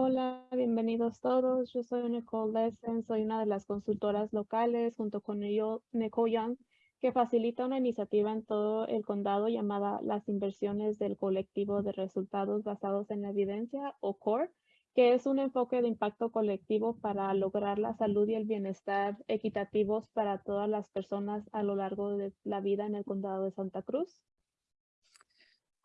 Hola, bienvenidos todos. Yo soy Nicole Lessen, soy una de las consultoras locales junto con Nicole Young, que facilita una iniciativa en todo el condado llamada las inversiones del colectivo de resultados basados en la evidencia o CORE, que es un enfoque de impacto colectivo para lograr la salud y el bienestar equitativos para todas las personas a lo largo de la vida en el condado de Santa Cruz.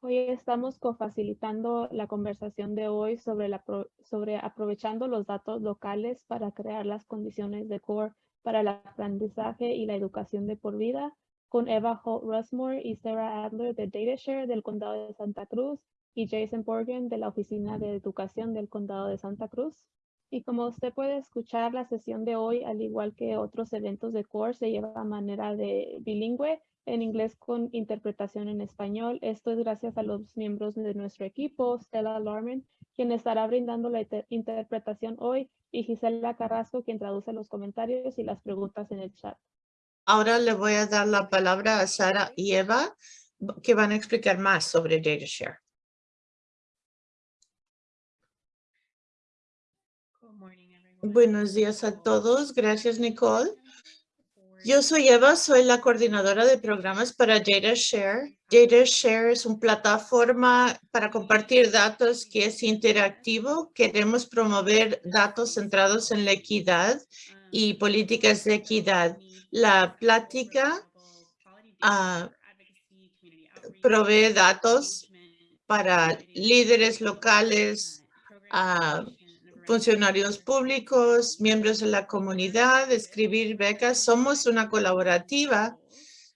Hoy estamos cofacilitando la conversación de hoy sobre, aprovechando los datos locales para crear las condiciones de core para el aprendizaje y la educación de por vida con Eva Holt Rushmore y Sarah Adler de DataShare del Condado de Santa Cruz y Jason Borgen de la Oficina de Educación del Condado de Santa Cruz. Y como usted puede escuchar, la sesión de hoy, al igual que otros eventos de CORE, se lleva a manera de bilingüe en inglés con interpretación en español. Esto es gracias a los miembros de nuestro equipo, Stella Larman, quien estará brindando la interpretación hoy, y Gisela Carrasco, quien traduce los comentarios y las preguntas en el chat. Ahora le voy a dar la palabra a Sara y Eva, que van a explicar más sobre DataShare. Buenos días a todos. Gracias, Nicole. Yo soy Eva, soy la coordinadora de programas para DataShare. DataShare es una plataforma para compartir datos que es interactivo. Queremos promover datos centrados en la equidad y políticas de equidad. La plática uh, provee datos para líderes locales, uh, funcionarios públicos, miembros de la comunidad, escribir becas. Somos una colaborativa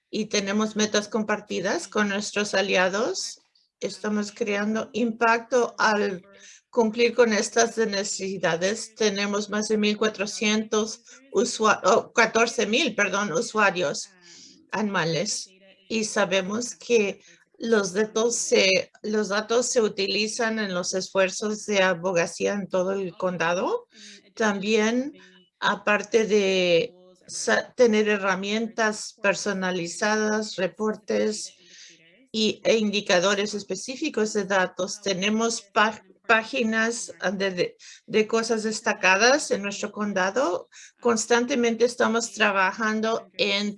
y tenemos metas compartidas con nuestros aliados. Estamos creando impacto al cumplir con estas necesidades. Tenemos más de 1,400 usuarios, 14,000, perdón, usuarios anuales y sabemos que los datos, se, los datos se utilizan en los esfuerzos de abogacía en todo el condado. También, aparte de tener herramientas personalizadas, reportes y, e indicadores específicos de datos, tenemos páginas de, de, cosas destacadas en nuestro condado. Constantemente estamos trabajando en,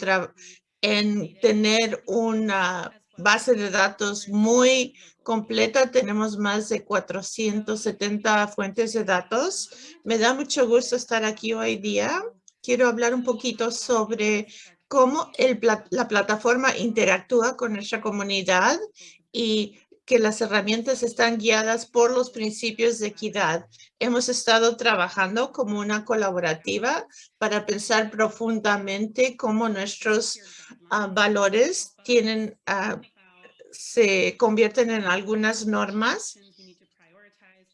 en tener una base de datos muy completa. Tenemos más de 470 fuentes de datos. Me da mucho gusto estar aquí hoy día. Quiero hablar un poquito sobre cómo la plataforma interactúa con nuestra comunidad y que las herramientas están guiadas por los principios de equidad. Hemos estado trabajando como una colaborativa para pensar profundamente cómo nuestros ah, valores tienen, uh, se convierten en algunas normas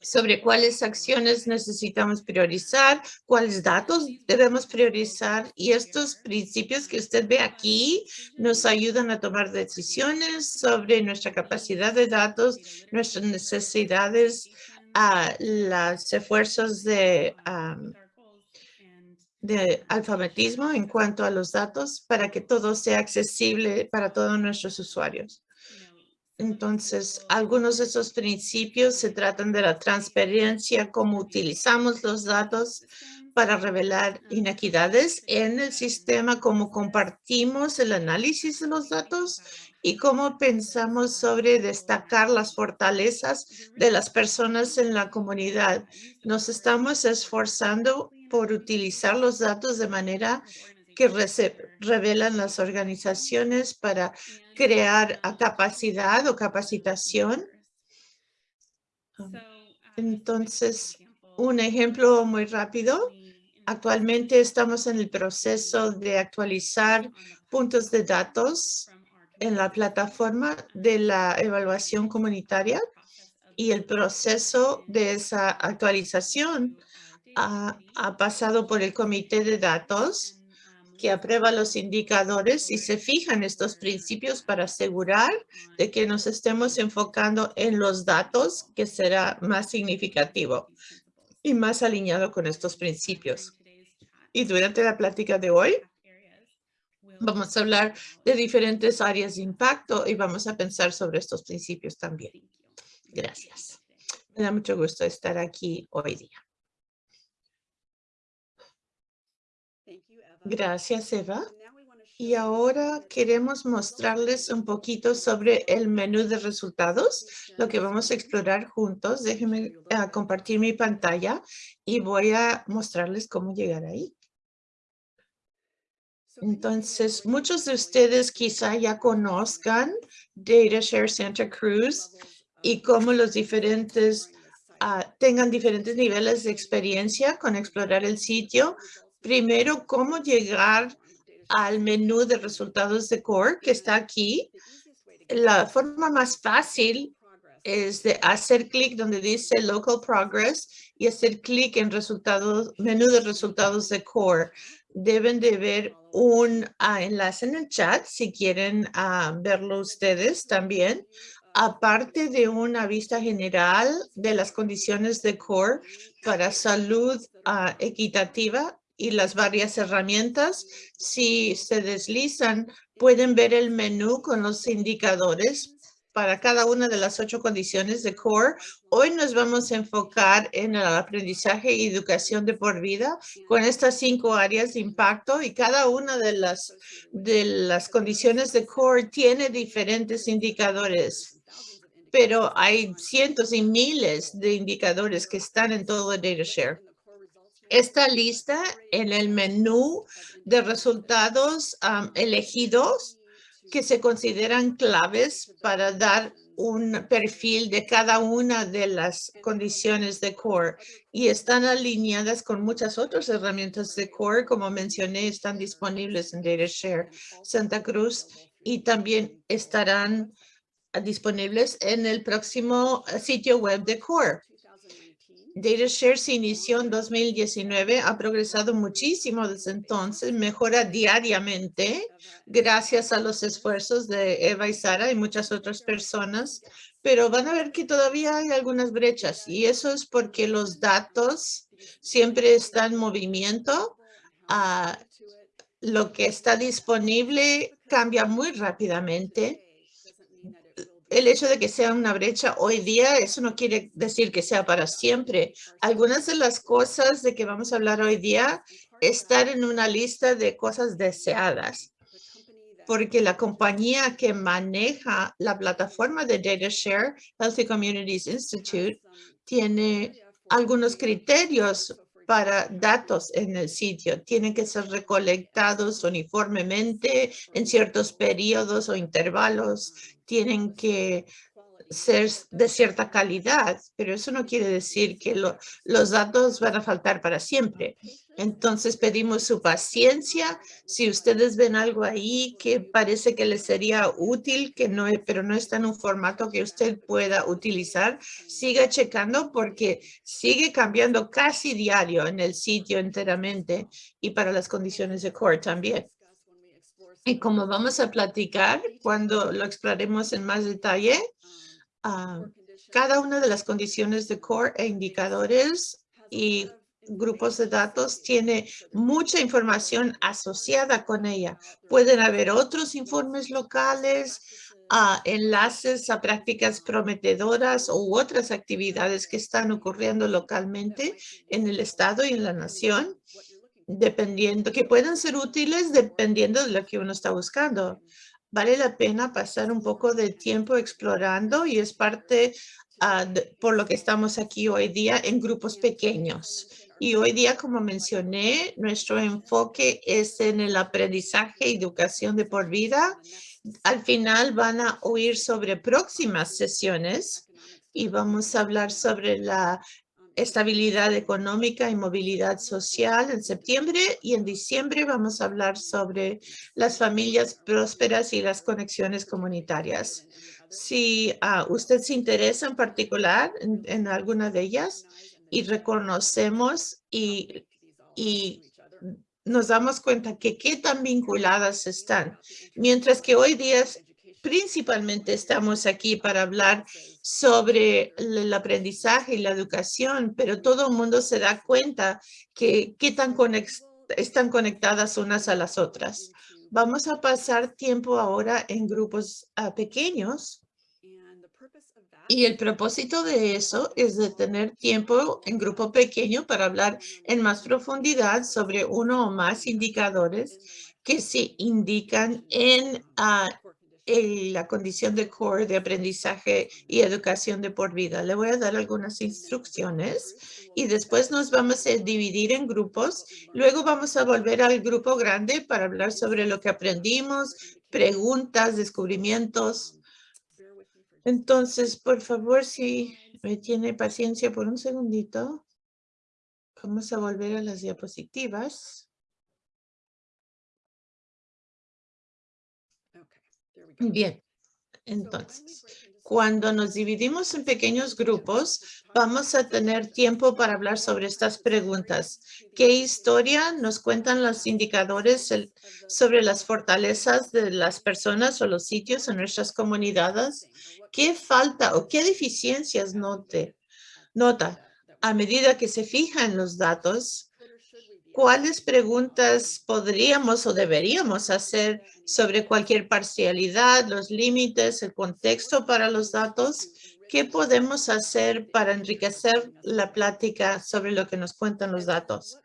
sobre cuáles acciones necesitamos priorizar, cuáles datos debemos priorizar y estos principios que usted ve aquí nos ayudan a tomar decisiones sobre nuestra capacidad de datos, nuestras necesidades, a los esfuerzos de alfabetismo en cuanto a los datos para que todo sea accesible para todos nuestros usuarios. Entonces, algunos de esos principios se tratan de la transparencia, cómo utilizamos los datos para revelar inequidades en el sistema, cómo compartimos el análisis de los datos y cómo pensamos sobre destacar las fortalezas de las personas en la comunidad. Nos estamos esforzando por utilizar los datos de manera que revelan las organizaciones para crear capacidad o capacitación. Entonces, un ejemplo muy rápido. Actualmente estamos en el proceso de actualizar puntos de datos en la plataforma de la evaluación comunitaria y el proceso de esa actualización ha, ha pasado por el comité de datos que aprueba los indicadores y se fijan estos principios para asegurar de que nos estemos enfocando en los datos que será más significativo y más alineado con estos principios. Y durante la plática de hoy, vamos a hablar de diferentes áreas de impacto y vamos a pensar sobre estos principios también. Gracias. Me da mucho gusto estar aquí hoy día. Gracias, Eva. Y ahora queremos mostrarles un poquito sobre el menú de resultados, lo que vamos a explorar juntos. Déjenme ah, compartir mi pantalla y voy a mostrarles cómo llegar ahí. Entonces, muchos de ustedes quizá ya conozcan DataShare Santa Cruz y cómo los diferentes ah, tengan diferentes niveles de experiencia con explorar el sitio. Primero, cómo llegar al menú de resultados de Core que está aquí. La forma más fácil es de hacer clic donde dice Local Progress y hacer clic en resultados, menú de resultados de Core. Deben de ver un ah, enlace en el chat si quieren ah, verlo ustedes también. Aparte de una vista general de las condiciones de Core para salud ah, equitativa, y las varias herramientas. Si se deslizan, pueden ver el menú con los indicadores para cada una de las ocho condiciones de CORE. Hoy nos vamos a enfocar en el aprendizaje y educación de por vida con estas cinco áreas de impacto y cada una de las, de las condiciones de CORE tiene diferentes indicadores pero hay cientos y miles de indicadores que están en todo el DataShare. Esta lista en el menú de resultados elegidos que se consideran claves para dar un perfil de cada una de las condiciones de CORE y están alineadas con muchas otras herramientas de CORE, como mencioné, están disponibles en DataShare Santa Cruz y también estarán disponibles en el próximo sitio web de CORE. DataShare se inició en 2019, ha progresado muchísimo desde entonces, mejora diariamente gracias a los esfuerzos de Eva y Sara y muchas otras personas, pero van a ver que todavía hay algunas brechas y eso es porque los datos siempre están en movimiento. Ah, lo que está disponible cambia muy rápidamente el hecho de que sea una brecha hoy día, eso no quiere decir que sea para siempre. Algunas de las cosas de que vamos a hablar hoy día están en una lista de cosas deseadas, porque la compañía que maneja la plataforma de DataShare, Healthy Communities Institute, tiene algunos criterios para datos en el sitio. Tienen que ser recolectados uniformemente en ciertos periodos o intervalos tienen que ser de cierta calidad, pero eso no quiere decir que los datos van a faltar para siempre. Entonces pedimos su paciencia. Si ustedes ven algo ahí que parece que les sería útil, que no, pero no está en un formato que usted pueda utilizar, siga checando porque sigue cambiando casi diario en el sitio enteramente y para las condiciones de core también. Y como vamos a platicar cuando lo exploremos en más detalle, ah, cada una de las condiciones de core e indicadores y grupos de datos tiene mucha información asociada con ella. Pueden haber otros informes locales, uh, enlaces a prácticas prometedoras u otras actividades que están ocurriendo localmente en el estado y en la nación dependiendo, que pueden ser útiles dependiendo de lo que uno está buscando. Vale la pena pasar un poco de tiempo explorando y es parte ah, por lo que estamos aquí hoy día en grupos pequeños. Y hoy día, como mencioné, nuestro enfoque es en el aprendizaje y educación de por vida. Al final van a oír sobre próximas sesiones y vamos a hablar sobre la estabilidad económica y movilidad social en septiembre y en diciembre vamos a hablar sobre las familias prósperas y las conexiones comunitarias. Si uh, usted se interesa en particular en, alguna de ellas y reconocemos y, y nos damos cuenta que qué tan vinculadas están. Mientras que hoy día principalmente estamos aquí para hablar sobre el aprendizaje y la educación, pero todo el mundo se da cuenta que están conectadas unas a las otras. Vamos a pasar tiempo ahora en grupos ah, pequeños Y el propósito de eso es de tener tiempo en grupo pequeño para hablar en más profundidad sobre uno o más indicadores que se indican en ah, la condición de core de aprendizaje y educación de por vida. Le voy a dar algunas instrucciones y después nos vamos a dividir en grupos. Luego vamos a volver al grupo grande para hablar sobre lo que aprendimos, preguntas, descubrimientos. Entonces, por favor, si me tiene paciencia por un segundito. Vamos a volver a las diapositivas. Bien, entonces, cuando nos dividimos en pequeños grupos, vamos a tener tiempo para hablar sobre estas preguntas. ¿Qué historia nos cuentan los indicadores sobre las fortalezas de las personas o los sitios en nuestras comunidades? ¿Qué falta o qué deficiencias note, nota a medida que se fija en los datos? ¿Cuáles preguntas podríamos o deberíamos hacer sobre cualquier parcialidad, los límites, el contexto para los datos? ¿Qué podemos hacer para enriquecer la plática sobre lo que nos cuentan los datos?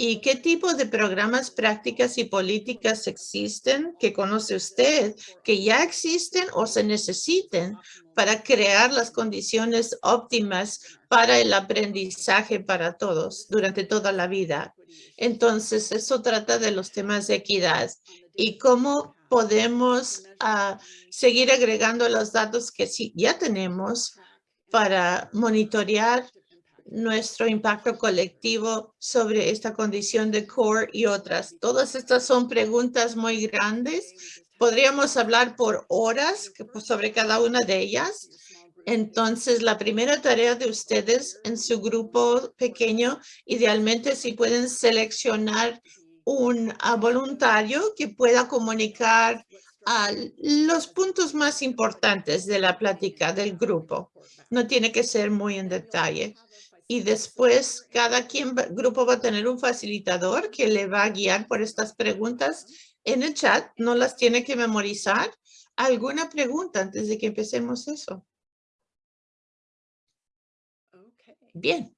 ¿Y qué tipo de programas, prácticas y políticas existen que conoce usted, que ya existen o se necesiten para crear las condiciones óptimas para el aprendizaje para todos durante toda la vida? Entonces, eso trata de los temas de equidad y cómo podemos ah, seguir agregando los datos que sí, ya tenemos para monitorear nuestro impacto colectivo sobre esta condición de core y otras. Todas estas son preguntas muy grandes. Podríamos hablar por horas pues, sobre cada una de ellas. Entonces, la primera tarea de ustedes en su grupo pequeño, idealmente si pueden seleccionar un voluntario que pueda comunicar los puntos más importantes de la plática del grupo. No tiene que ser muy en detalle y después cada quien grupo va a tener un facilitador que le va a guiar por estas preguntas en el chat. No las tiene que memorizar. ¿Alguna pregunta antes de que empecemos eso? Bien.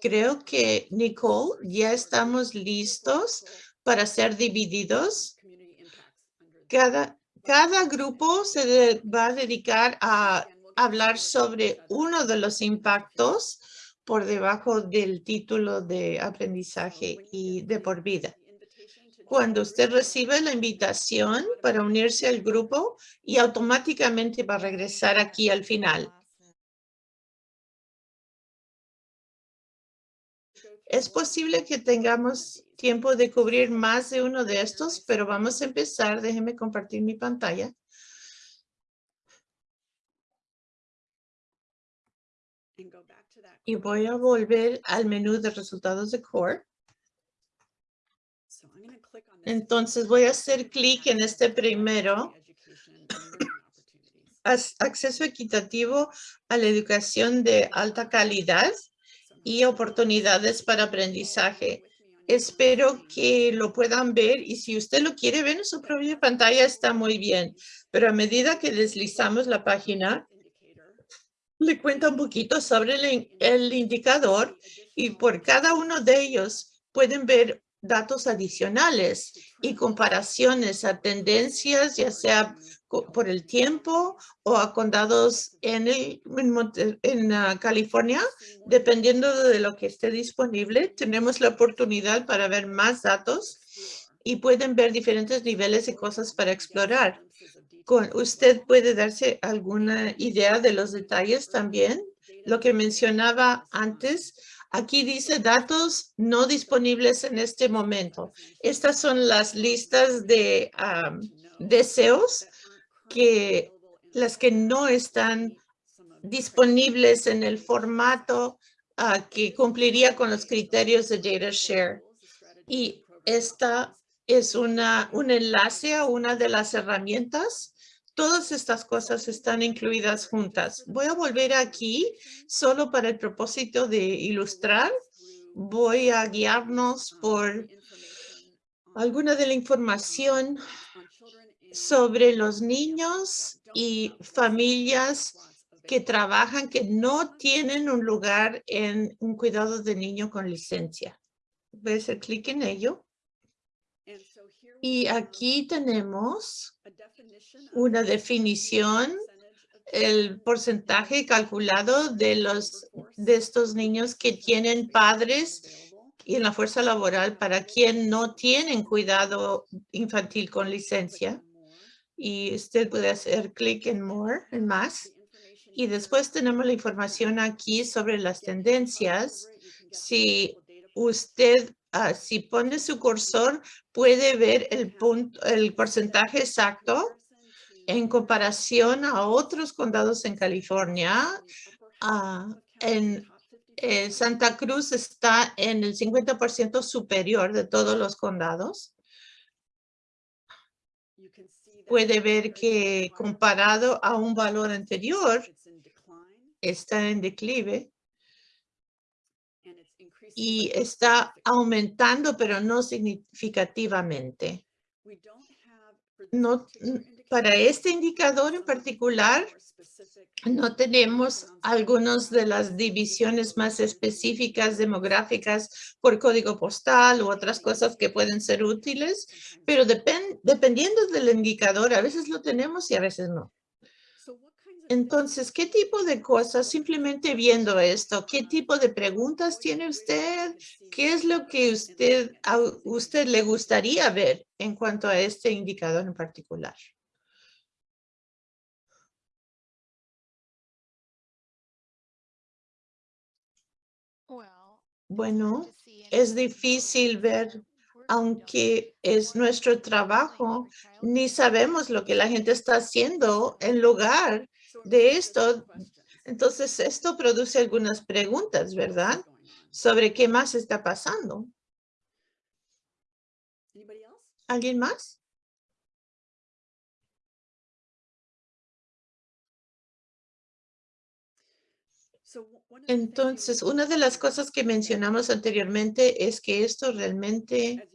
Creo que, Nicole, ya estamos listos para ser divididos. Cada, cada grupo se va a dedicar a hablar sobre uno de los impactos por debajo del título de aprendizaje y de por vida. Cuando usted recibe la invitación para unirse al grupo y automáticamente va a regresar aquí al final. Es posible que tengamos tiempo de cubrir más de uno de estos, pero vamos a empezar. Déjeme compartir mi pantalla. Y voy a volver al menú de resultados de Core. Entonces voy a hacer clic en este primero. Acceso equitativo a la educación de alta calidad y oportunidades para aprendizaje. Espero que lo puedan ver y si usted lo quiere ver en su propia pantalla está muy bien. Pero a medida que deslizamos la página, le cuenta un poquito sobre el, indicador y por cada uno de ellos pueden ver datos adicionales y comparaciones a tendencias, ya sea por el tiempo o a condados en, el, en, ah, California, dependiendo de lo que esté disponible. Tenemos la oportunidad para ver más datos y pueden ver diferentes niveles de cosas para explorar usted puede darse alguna idea de los detalles también. Lo que mencionaba antes, aquí dice datos no disponibles en este momento. Estas son las listas de deseos que las que no están disponibles en el formato ah, que cumpliría con los criterios de data share. Y esta es una, un enlace a una de las herramientas Todas estas cosas están incluidas juntas. Voy a volver aquí solo para el propósito de ilustrar. Voy a guiarnos por alguna de la información sobre los niños y familias que trabajan que no tienen un lugar en un cuidado de niño con licencia. ¿Ves el clic en ello? Y aquí tenemos una definición, el porcentaje calculado de los de estos niños que tienen padres y en la fuerza laboral para quien no tienen cuidado infantil con licencia. Y usted puede hacer clic en More, en más. Y después tenemos la información aquí sobre las tendencias. Si usted, ah, si pone su cursor, puede ver el, punto, el porcentaje exacto en comparación a otros condados en California. Ah, en eh, Santa Cruz está en el 50% superior de todos los condados. Puede ver que comparado a un valor anterior, está en declive y está aumentando, pero no significativamente. No, para este indicador en particular, no tenemos algunas de las divisiones más específicas demográficas por código postal u otras cosas que pueden ser útiles, pero dependiendo del indicador, a veces lo tenemos y a veces no. Entonces, ¿qué tipo de cosas, simplemente viendo esto, qué tipo de preguntas tiene usted? ¿Qué es lo que usted, a usted le gustaría ver en cuanto a este indicador en particular? Bueno, es difícil ver, aunque es nuestro trabajo, ni sabemos lo que la gente está haciendo en lugar de esto. Entonces, esto produce algunas preguntas, ¿verdad? Sobre qué más está pasando. ¿Alguien más? Entonces, una de las cosas que mencionamos anteriormente es que esto realmente,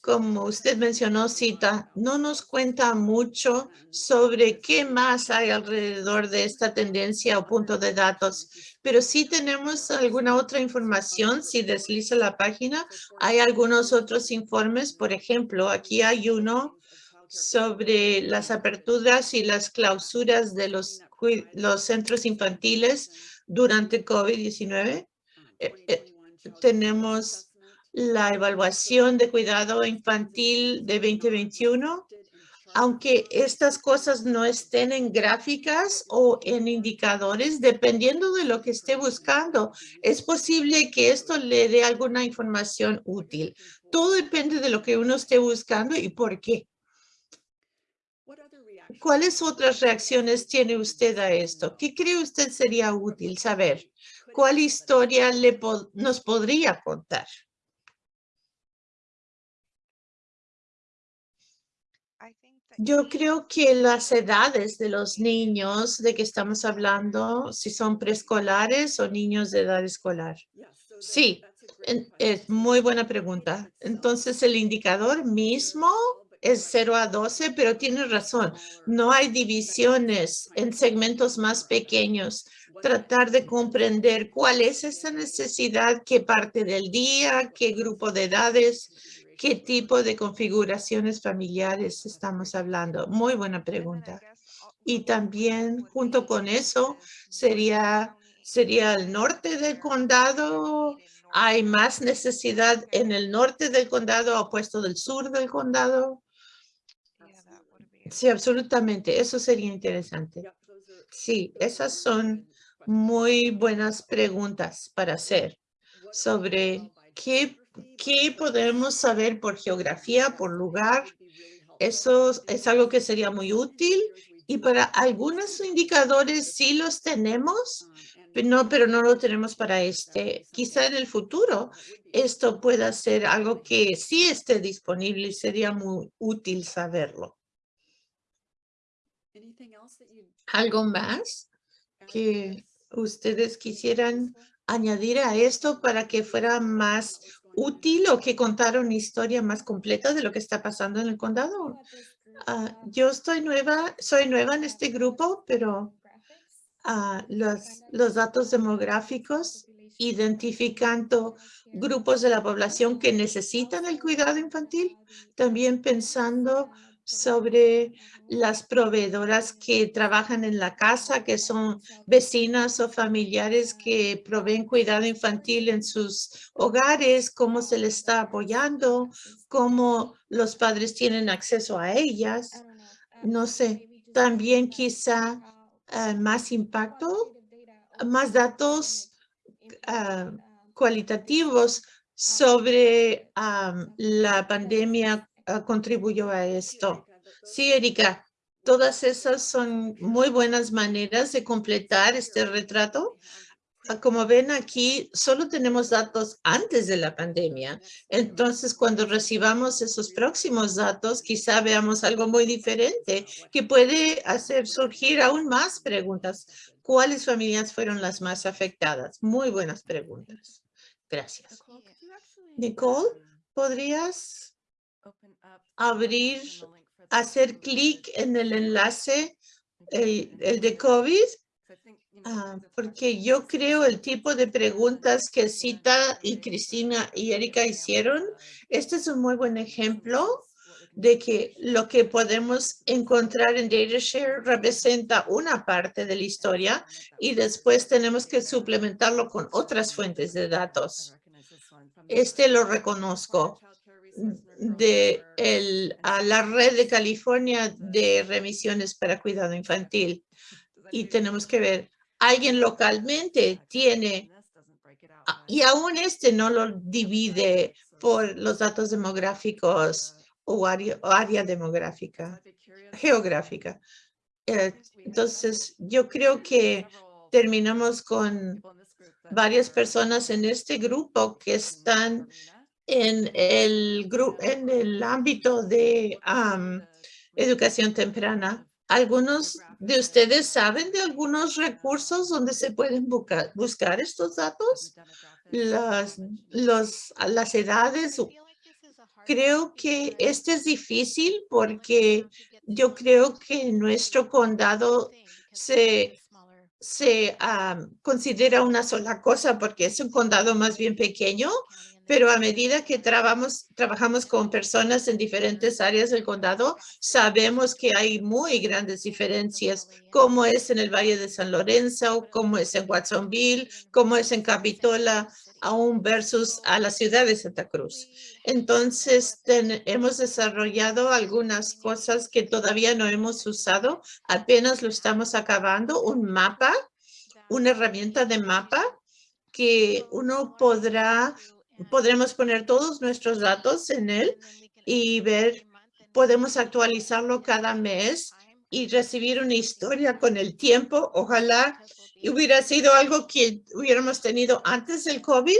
como usted mencionó, cita, no nos cuenta mucho sobre qué más hay alrededor de esta tendencia o punto de datos, pero sí tenemos alguna otra información. Si desliza la página, hay algunos otros informes. Por ejemplo, aquí hay uno sobre las aperturas y las clausuras de los, los centros infantiles durante COVID-19. Eh, eh, tenemos la evaluación de cuidado infantil de 2021. Aunque estas cosas no estén en gráficas o en indicadores, dependiendo de lo que esté buscando, es posible que esto le dé alguna información útil. Todo depende de lo que uno esté buscando y por qué. ¿Cuáles otras reacciones tiene usted a esto? ¿Qué cree usted sería útil saber? ¿Cuál historia nos podría contar? Yo creo que las edades de los niños de que estamos hablando, si son preescolares o niños de edad escolar. Sí, es muy buena pregunta. Entonces, el indicador mismo es 0 a 12, pero tiene razón. No hay divisiones en segmentos más pequeños. Tratar de comprender cuál es esa necesidad, qué parte del día, qué grupo de edades, qué tipo de configuraciones familiares estamos hablando. Muy buena pregunta. Y también junto con eso sería, sería el norte del condado. ¿Hay más necesidad en el norte del condado opuesto del sur del condado? Sí, absolutamente. Eso sería interesante. Sí, esas son muy buenas preguntas para hacer sobre qué, qué podemos saber por geografía, por lugar. Eso es algo que sería muy útil y para algunos indicadores sí los tenemos, no, pero no lo tenemos para este. Quizá en el futuro esto pueda ser algo que sí esté disponible y sería muy útil saberlo. ¿Algo más que ustedes quisieran añadir a esto para que fuera más útil o que contara una historia más completa de lo que está pasando en el condado? Ah, yo estoy nueva, soy nueva en este grupo, pero ah, los, los datos demográficos identificando grupos de la población que necesitan el cuidado infantil, también pensando sobre las proveedoras que trabajan en la casa, que son vecinas o familiares que proveen cuidado infantil en sus hogares, cómo se les está apoyando, cómo los padres tienen acceso a ellas. No sé, también quizá eh, más impacto, más datos ah, cualitativos sobre la pandemia Ah, contribuyó a esto. Sí, Erika, todas esas son muy buenas maneras de completar este retrato. Ah, como ven aquí, solo tenemos datos antes de la pandemia. Entonces, cuando recibamos esos próximos datos, quizá veamos algo muy diferente que puede hacer surgir aún más preguntas. ¿Cuáles familias fueron las más afectadas? Muy buenas preguntas. Gracias. Nicole, ¿podrías abrir, hacer clic en el enlace, el, de COVID, ah, porque yo creo el tipo de preguntas que Cita y Cristina y Erika hicieron, este es un muy buen ejemplo de que lo que podemos encontrar en DataShare representa una parte de la historia y después tenemos que suplementarlo con otras fuentes de datos. Este lo reconozco de el, a la red de California de remisiones para cuidado infantil. Y tenemos que ver, alguien localmente tiene, y aún este no lo divide por los datos demográficos o área, área demográfica, geográfica. Eh, entonces, yo creo que terminamos con varias personas en este grupo que están en el, en el ámbito de educación temprana. ¿Algunos de ustedes saben de algunos recursos donde se pueden buscar, buscar estos datos? Las, los, las edades. Creo que este es difícil porque yo creo que nuestro condado se, se considera una sola cosa porque es un condado más bien pequeño, pero a medida que trabajamos, trabajamos con personas en diferentes áreas del condado, sabemos que hay muy grandes diferencias, como es en el Valle de San Lorenzo, como es en Watsonville, como es en Capitola, aún versus a la ciudad de Santa Cruz. Entonces, hemos desarrollado algunas cosas que todavía no hemos usado, apenas lo estamos acabando, un mapa, una herramienta de mapa que uno podrá podremos poner todos nuestros datos en él y ver, podemos actualizarlo cada mes y recibir una historia con el tiempo. Ojalá hubiera sido algo que hubiéramos tenido antes del COVID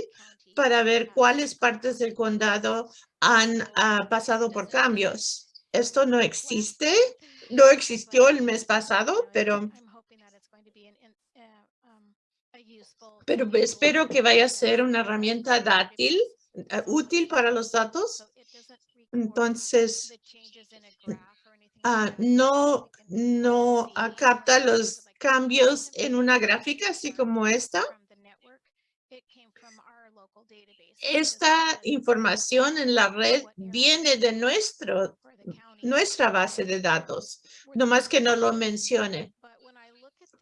para ver cuáles partes del condado han ah, pasado por cambios. Esto no existe, no existió el mes pasado, pero pero espero que vaya a ser una herramienta dátil, eh, útil para los datos. Entonces, ah, no, no capta los cambios en una gráfica así como esta. Esta información en la red viene de nuestro, nuestra base de datos, no más que no lo mencione.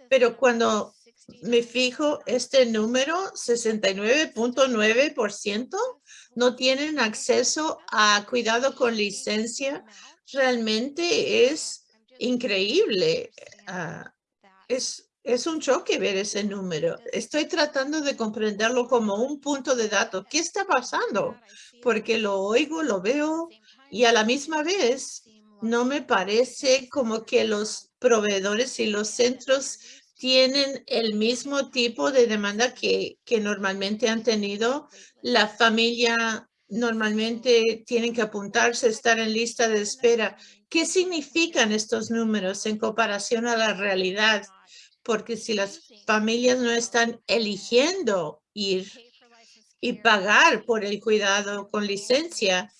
Pero cuando me fijo este número, 69.9% no tienen acceso a cuidado con licencia. Realmente es increíble. Ah, es, es un choque ver ese número. Estoy tratando de comprenderlo como un punto de datos. ¿Qué está pasando? Porque lo oigo, lo veo y a la misma vez no me parece como que los proveedores y los centros tienen el mismo tipo de demanda que, que normalmente han tenido. La familia normalmente tienen que apuntarse, estar en lista de espera. ¿Qué significan estos números en comparación a la realidad? Porque si las familias no están eligiendo ir y pagar por el cuidado con licencia,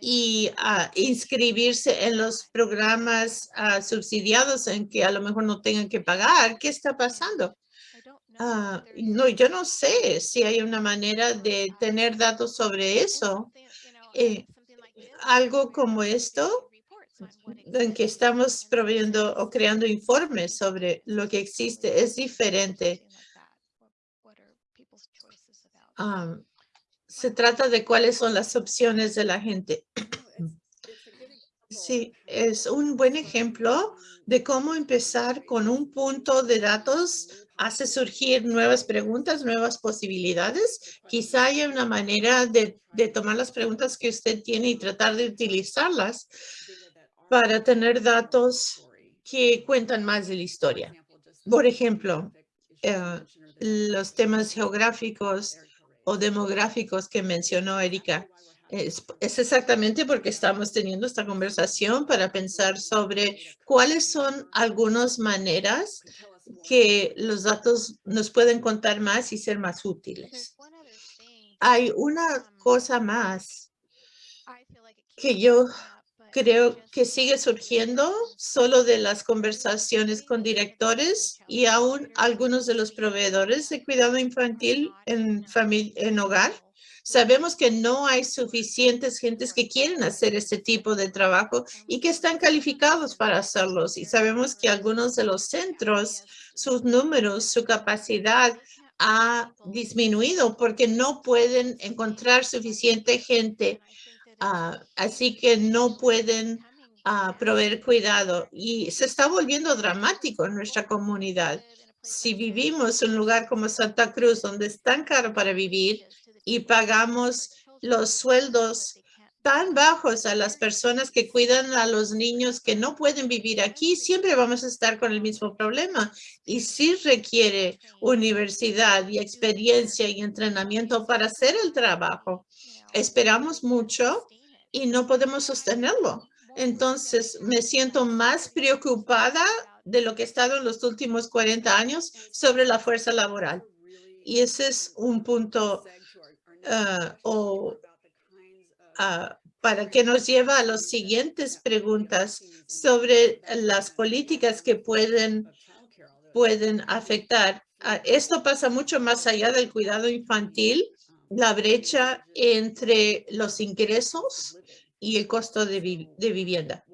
y ah, inscribirse en los programas ah, subsidiados en que a lo mejor no tengan que pagar. ¿Qué está pasando? Ah, no, yo no sé si hay una manera de tener datos sobre eso. Eh, algo como esto, en que estamos proveyendo o creando informes sobre lo que existe, es diferente. Se trata de cuáles son las opciones de la gente. Sí, es un buen ejemplo de cómo empezar con un punto de datos hace surgir nuevas preguntas, nuevas posibilidades. Quizá haya una manera de, tomar las preguntas que usted tiene y tratar de utilizarlas para tener datos que cuentan más de la historia. Por ejemplo, eh, los temas geográficos o demográficos que mencionó Erika. Es, es, exactamente porque estamos teniendo esta conversación para pensar sobre cuáles son algunas maneras que los datos nos pueden contar más y ser más útiles. Hay una cosa más que yo creo que sigue surgiendo solo de las conversaciones con directores y aún algunos de los proveedores de cuidado infantil en, en hogar. Sabemos que no hay suficientes gentes que quieren hacer este tipo de trabajo y que están calificados para hacerlos. Y sabemos que algunos de los centros, sus números, su capacidad ha disminuido porque no pueden encontrar suficiente gente. Ah, así que no pueden ah, proveer cuidado y se está volviendo dramático en nuestra comunidad. Si vivimos en un lugar como Santa Cruz, donde es tan caro para vivir, y pagamos los sueldos tan bajos a las personas que cuidan a los niños que no pueden vivir aquí, siempre vamos a estar con el mismo problema. Y sí requiere universidad y experiencia y entrenamiento para hacer el trabajo. Esperamos mucho y no podemos sostenerlo. Entonces, me siento más preocupada de lo que he estado en los últimos 40 años sobre la fuerza laboral. Y ese es un punto Ah, o ah, para que nos lleva a las siguientes preguntas sobre las políticas que pueden, pueden afectar. Ah, esto pasa mucho más allá del cuidado infantil, la brecha entre los ingresos y el costo de, de vivienda.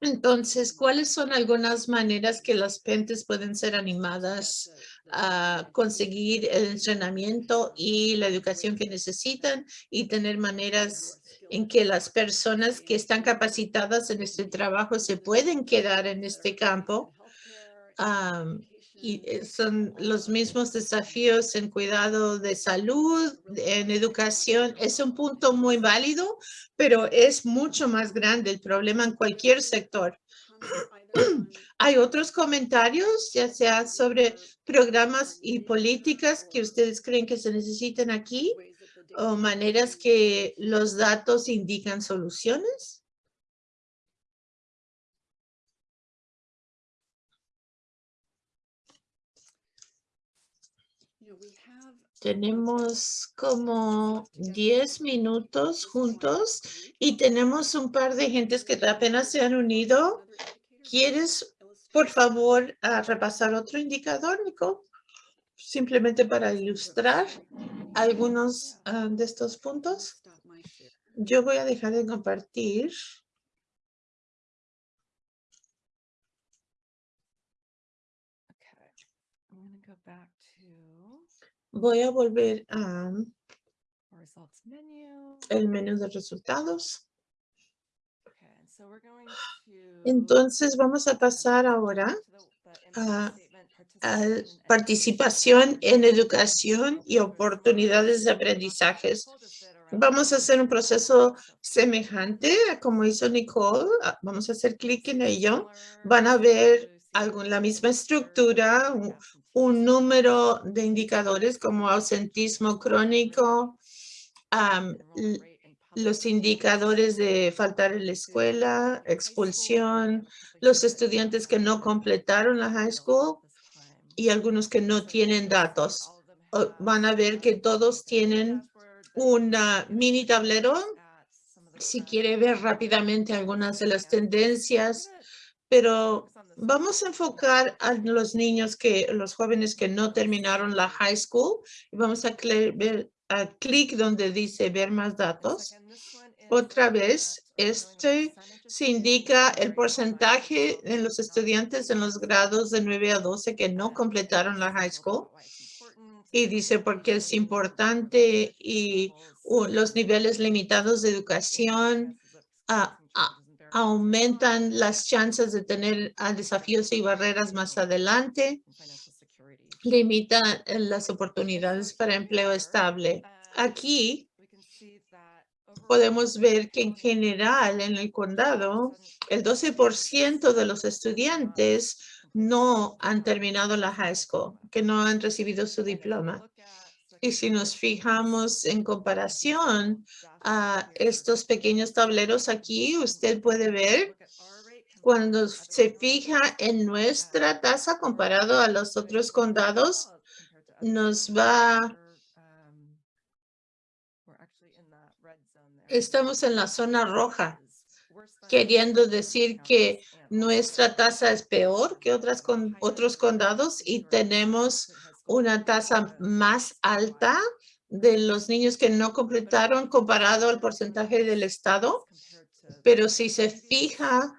Entonces, ¿cuáles son algunas maneras que las pentes pueden ser animadas a conseguir el entrenamiento y la educación que necesitan y tener maneras en que las personas que están capacitadas en este trabajo se pueden quedar en este campo. y eh, son los mismos desafíos en cuidado de salud, en educación. Es un punto muy válido, pero es mucho más grande el problema en cualquier sector. ¿Hay otros comentarios, ya sea sobre programas y políticas que ustedes creen que se necesitan aquí o maneras que los datos indican soluciones? Tenemos como 10 minutos juntos y tenemos un par de gentes que apenas se han unido. ¿Quieres, por favor, repasar otro indicador, Nico? Simplemente para ilustrar algunos ah, de estos puntos. Yo voy a dejar de compartir. Voy a volver a el menú de resultados. Entonces vamos a pasar ahora a, participación en educación y oportunidades de aprendizajes. Vamos a hacer un proceso semejante a como hizo Nicole. Ah, vamos a hacer clic en ello. Van a ver algo, la misma estructura, un número de indicadores como ausentismo crónico, los indicadores de faltar en la escuela, expulsión, los estudiantes que no completaron la high school y algunos que no tienen datos. Van a ver que todos tienen una mini tablero si quiere ver rápidamente algunas de las tendencias, pero vamos a enfocar a los niños que, los jóvenes que no terminaron la high school y vamos a ver a clic donde dice ver más datos. Otra vez, este se indica el porcentaje en los estudiantes en los grados de 9 a 12 que no completaron la high school. Y dice porque es importante y los niveles limitados de educación aumentan las chances de tener desafíos y barreras más adelante limita las oportunidades para empleo estable. Aquí podemos ver que en general en el condado, el 12% de los estudiantes no han terminado la high school, que no han recibido su diploma. Y si nos fijamos en comparación a estos pequeños tableros aquí, usted puede ver cuando se fija en nuestra tasa comparado a los otros condados, nos va... Estamos en la zona roja, queriendo decir que nuestra tasa es peor que otras con, otros condados y tenemos una tasa más alta de los niños que no completaron comparado al porcentaje del estado. Pero si se fija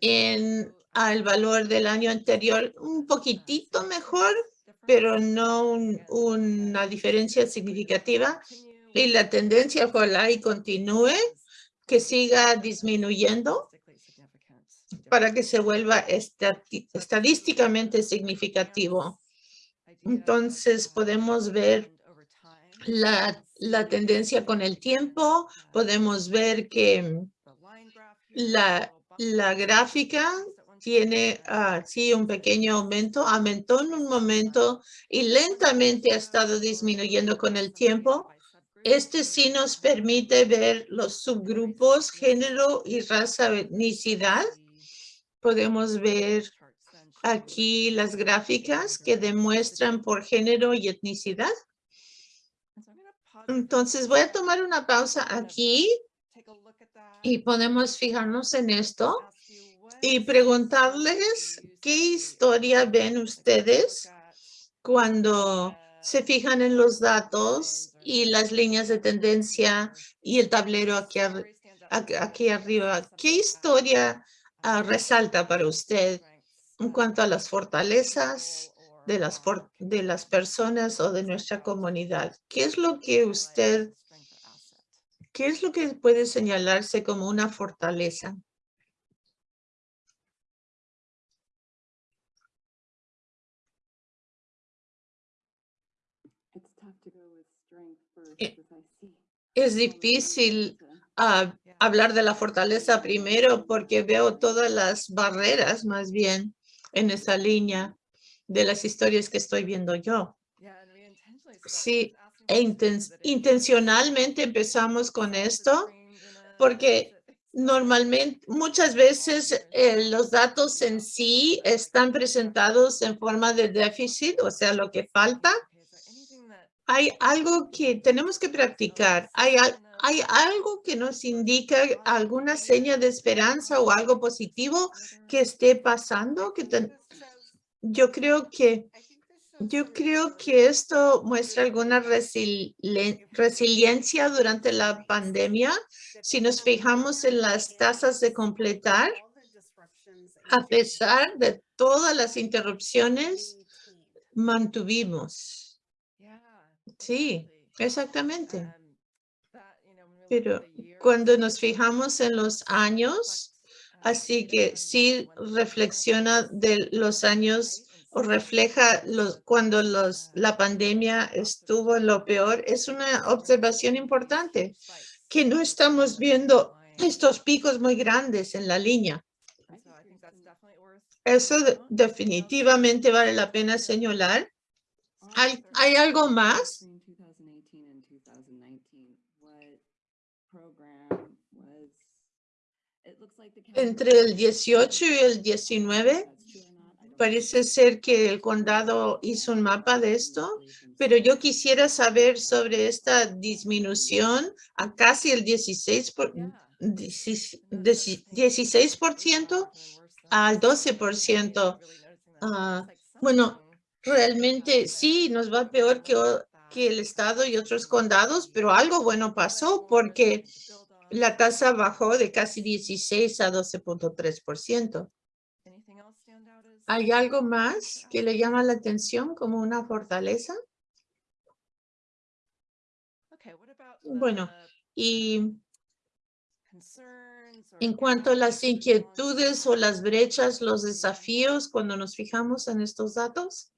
en al valor del año anterior un poquitito mejor, pero no una diferencia significativa. Y la tendencia ojalá y continúe, que siga disminuyendo para que se vuelva estadísticamente significativo. Entonces podemos ver la, la tendencia con el tiempo, podemos ver que la, la gráfica tiene así un pequeño aumento, aumentó en un momento y lentamente ha estado disminuyendo con el tiempo. Este sí nos permite ver los subgrupos, género y raza, etnicidad. Podemos ver aquí las gráficas que demuestran por género y etnicidad. Entonces voy a tomar una pausa aquí y podemos fijarnos en esto y preguntarles qué historia ven ustedes cuando se fijan en los datos y las líneas de tendencia y el tablero aquí, aquí arriba. ¿Qué historia ah, resalta para usted en cuanto a las fortalezas de las, de las personas o de nuestra comunidad? ¿Qué es lo que usted ¿Qué es lo que puede señalarse como una fortaleza? Eh, es difícil ah, hablar de la fortaleza primero porque veo todas las barreras más bien en esa línea de las historias que estoy viendo yo. Sí, e intencionalmente empezamos con esto porque normalmente, muchas veces eh, los datos en sí están presentados en forma de déficit, o sea, lo que falta. Hay algo que tenemos que practicar. Hay, hay algo que nos indica alguna seña de esperanza o algo positivo que esté pasando. Que yo creo que yo creo que esto muestra alguna resiliencia durante la pandemia. Si nos fijamos en las tasas de completar, a pesar de todas las interrupciones, mantuvimos. Sí, exactamente. Pero cuando nos fijamos en los años, así que sí reflexiona de los años o refleja los, cuando los, la pandemia estuvo en lo peor, es una observación importante, que no estamos viendo estos picos muy grandes en la línea. Eso definitivamente vale la pena señalar. ¿Hay, ¿Hay algo más? Entre el 18 y el 19, Parece ser que el condado hizo un mapa de esto, pero yo quisiera saber sobre esta disminución a casi el 16, dieci- deci- 16% al 12%. Ah, bueno, realmente sí, nos va peor que el estado y otros condados, pero algo bueno pasó porque la tasa bajó de casi 16 a 12.3%. ¿Hay algo más que le llama la atención como una fortaleza? Bueno, y en cuanto a las inquietudes o las brechas, los desafíos cuando nos fijamos en estos datos.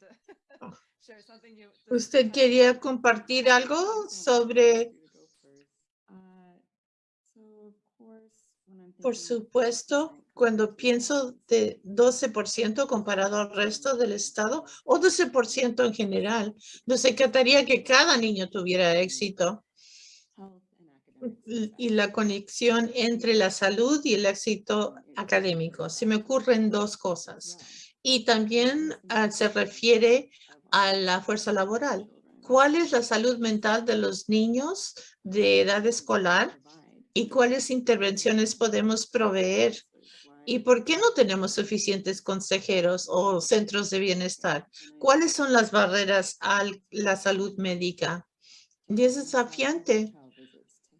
¿usted quería compartir algo sobre, por supuesto, cuando pienso de 12% comparado al resto del estado o 12% en general, nos encantaría que cada niño tuviera éxito y- y la conexión entre la salud y el éxito académico. Se me ocurren dos cosas. Y también ah, se refiere a la fuerza laboral. ¿Cuál es la salud mental de los niños de edad escolar y cuáles intervenciones podemos proveer? ¿Y por qué no tenemos suficientes consejeros o centros de bienestar? ¿Cuáles son las barreras a la salud médica? Y es desafiante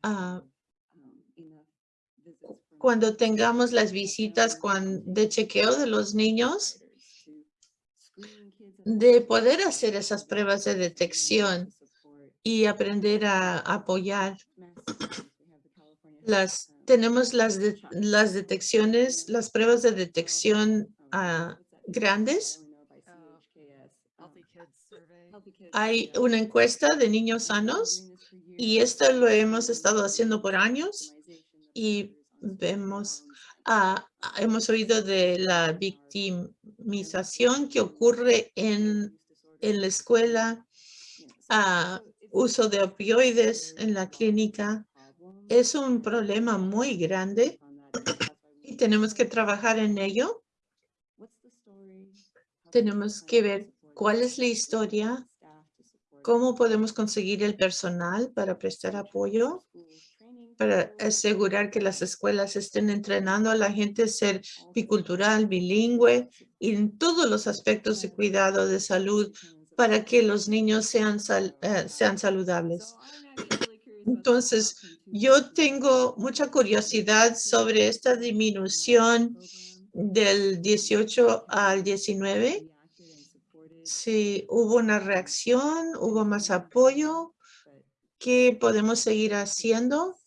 ah, cuando tengamos las visitas de chequeo de los niños, de poder hacer esas pruebas de detección y aprender a apoyar las, tenemos las, de- las detecciones, las pruebas de detección ah, grandes. Hay una encuesta de niños sanos y esto lo hemos estado haciendo por años y vemos, hemos oído de la victimización que ocurre en, en la escuela, ah, uso de opioides en la clínica. Es un problema muy grande y tenemos que trabajar en ello. Tenemos que ver cuál es la historia, cómo podemos conseguir el personal para prestar apoyo, para asegurar que las escuelas estén entrenando a la gente a ser bicultural, bilingüe y en todos los aspectos de cuidado de salud para que los niños sean, eh, sean saludables. Entonces, yo tengo mucha curiosidad sobre esta disminución del 18 al 19. Si hubo una reacción, hubo más apoyo, ¿qué podemos seguir haciendo?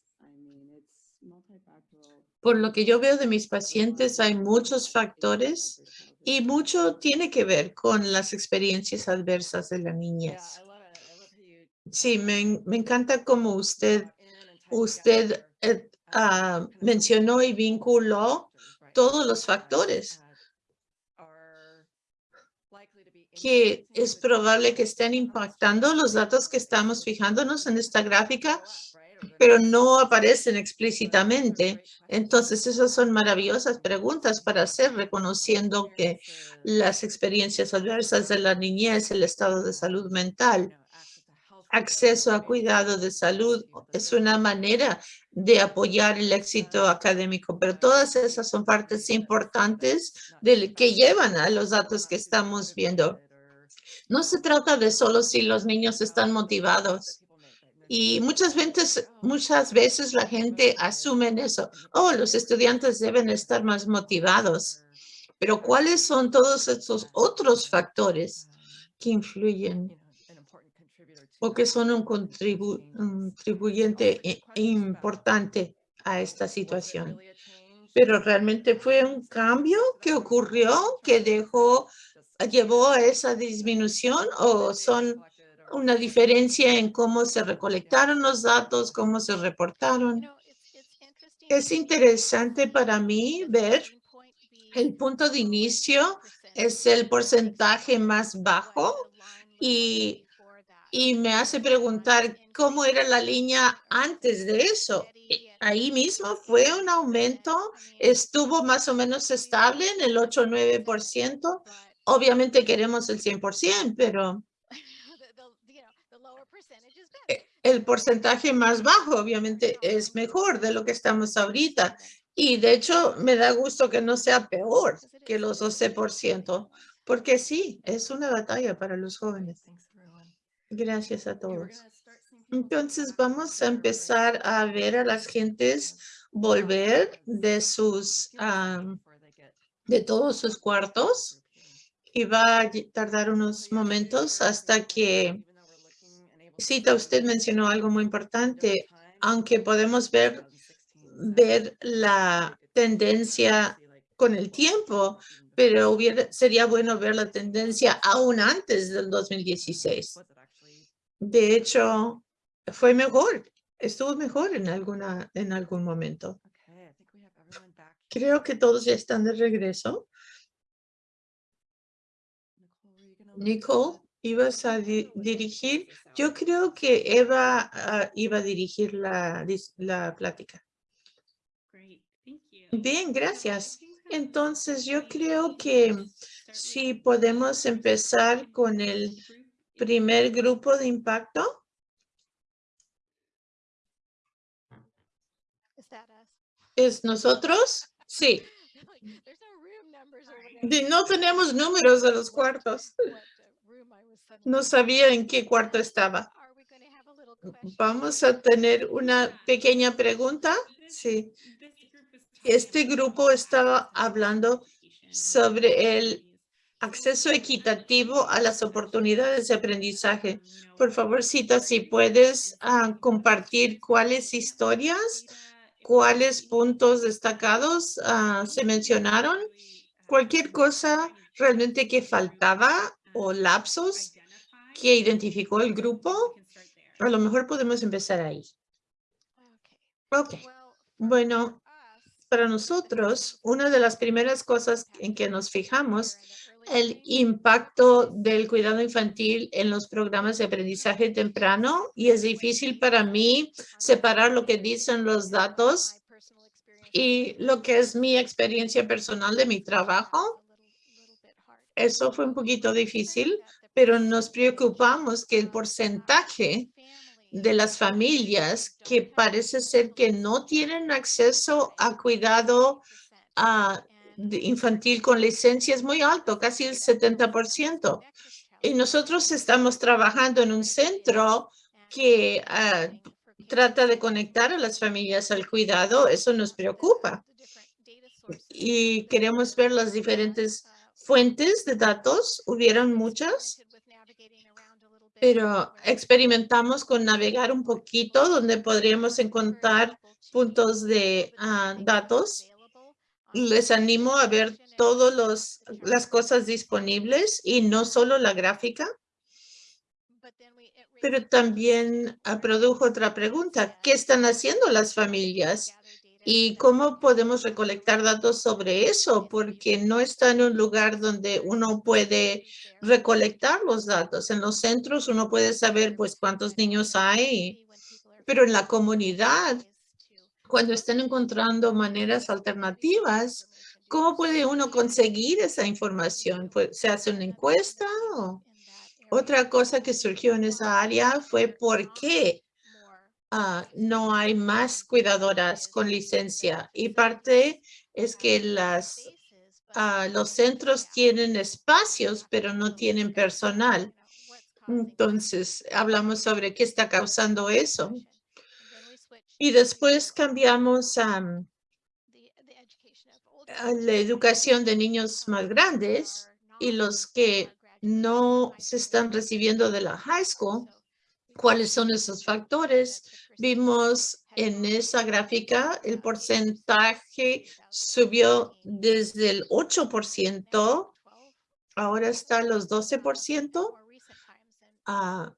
Por lo que yo veo de mis pacientes, hay muchos factores y mucho tiene que ver con las experiencias adversas de la niñez. Sí, me, en- me encanta cómo usted, usted eh, ah, mencionó y vinculó todos los factores que es probable que estén impactando los datos que estamos fijándonos en esta gráfica, pero no aparecen explícitamente. Entonces, esas son maravillosas preguntas para hacer, reconociendo que las experiencias adversas de la niñez, el estado de salud mental, acceso a cuidado de salud es una manera de apoyar el éxito académico, pero todas esas son partes importantes del que llevan a los datos que estamos viendo. No se trata de solo si los niños están motivados. Y muchas veces, muchas veces la gente asume eso. Oh, los estudiantes deben estar más motivados. Pero ¿cuáles son todos estos otros factores que influyen o que son un contribu- un contribuyente importante a esta situación? Pero realmente fue un cambio que ocurrió que dejó, llevó a esa disminución o son una diferencia en cómo se recolectaron los datos, cómo se reportaron. Es interesante para mí ver el punto de inicio es el porcentaje más bajo y, y me hace preguntar cómo era la línea antes de eso. Ahí mismo fue un aumento, estuvo más o menos estable en el 8 o 9%. Obviamente queremos el 100%, pero el porcentaje más bajo obviamente es mejor de lo que estamos ahorita. Y de hecho me da gusto que no sea peor que los 12%, porque sí, es una batalla para los jóvenes. Gracias a todos. Entonces vamos a empezar a ver a las gentes volver de sus, de todos sus cuartos y va a tardar unos momentos hasta que Cita, usted mencionó algo muy importante, aunque podemos ver, ver la tendencia con el tiempo, pero sería bueno ver la tendencia aún antes del 2016. De hecho, fue mejor, estuvo mejor en, alguna, en algún momento. Creo que todos ya están de regreso. Nicole, ibas a dirigir. Yo creo que Eva ah, iba a dirigir la, la plática. Bien, gracias. Entonces, yo creo que si podemos empezar con el primer grupo de impacto. ¿Es nosotros? Sí. No tenemos números de los cuartos. No sabía en qué cuarto estaba. Vamos a tener una pequeña pregunta. Sí. Este grupo estaba hablando sobre el acceso equitativo a las oportunidades de aprendizaje. Por favor, Cita, si puedes ah, compartir cuáles historias, cuáles puntos destacados ah, se mencionaron, cualquier cosa realmente que faltaba o lapsos que identificó el grupo, a lo mejor podemos empezar ahí. Ok. Bueno, para nosotros, una de las primeras cosas en que nos fijamos el impacto del cuidado infantil en los programas de aprendizaje temprano y es difícil para mí separar lo que dicen los datos y lo que es mi experiencia personal de mi trabajo. Eso fue un poquito difícil, pero nos preocupamos que el porcentaje de las familias que parece ser que no tienen acceso a cuidado infantil con licencia es muy alto, casi el 70%. Y nosotros estamos trabajando en un centro que ah, trata de conectar a las familias al cuidado. Eso nos preocupa. Y queremos ver las diferentes fuentes de datos. Hubieron muchas pero experimentamos con navegar un poquito donde podríamos encontrar puntos de ah, datos. Les animo a ver todas las cosas disponibles y no solo la gráfica. Pero también ah, produjo otra pregunta. ¿Qué están haciendo las familias? ¿Y cómo podemos recolectar datos sobre eso? Porque no está en un lugar donde uno puede recolectar los datos. En los centros uno puede saber pues cuántos niños hay, pero en la comunidad, cuando están encontrando maneras alternativas, ¿cómo puede uno conseguir esa información? Pues, ¿Se hace una encuesta? Otra cosa que surgió en esa área fue por qué Ah, no hay más cuidadoras con licencia y parte es que las, ah, los centros tienen espacios, pero no tienen personal. Entonces, hablamos sobre qué está causando eso. Y después cambiamos a la educación de niños más grandes y los que no se están recibiendo de la high school cuáles son esos factores. Vimos en esa gráfica el porcentaje subió desde el 8%, ahora está a los 12%. Ah,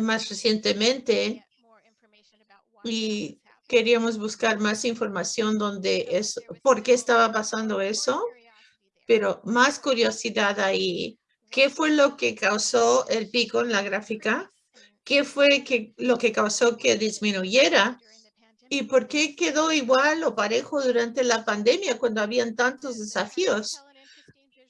más recientemente, y queríamos buscar más información donde es, por qué estaba pasando eso, pero más curiosidad ahí. ¿Qué fue lo que causó el pico en la gráfica? ¿Qué fue que, lo que causó que disminuyera? ¿Y por qué quedó igual o parejo durante la pandemia cuando habían tantos desafíos?